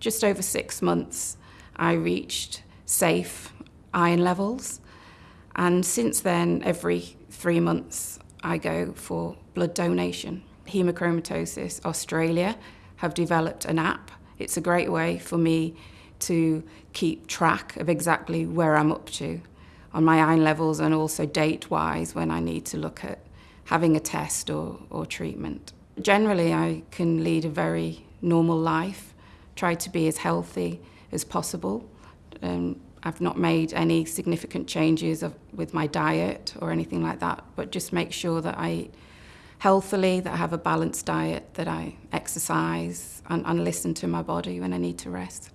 Just over six months, I reached safe iron levels. And since then, every three months, I go for blood donation. Hemochromatosis Australia have developed an app. It's a great way for me to keep track of exactly where I'm up to on my iron levels and also date-wise when I need to look at having a test or, or treatment. Generally, I can lead a very normal life, try to be as healthy as possible. Um, I've not made any significant changes of, with my diet or anything like that, but just make sure that I eat healthily, that I have a balanced diet, that I exercise and, and listen to my body when I need to rest.